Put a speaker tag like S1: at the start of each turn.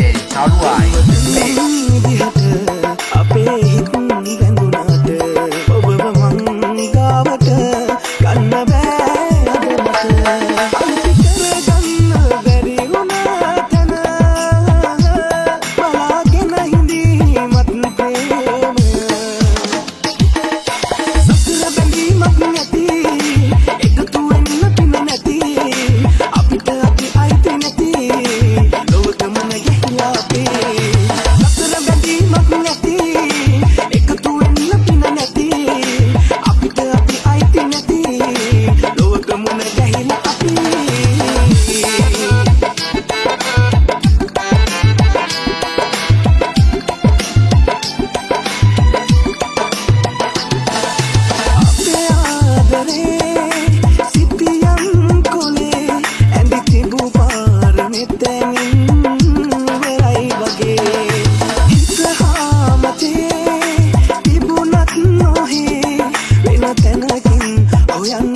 S1: සෙල් නළුවායි
S2: අපේ හිත් ගැඳුනාට ඔබව මං ගාවට ගන්න බෑ අද මට අනිත් කරගන්න බැරි වුණා තන බලාගෙන හිඳීමත් ප්‍රේම. සසර බැඳීමක් yang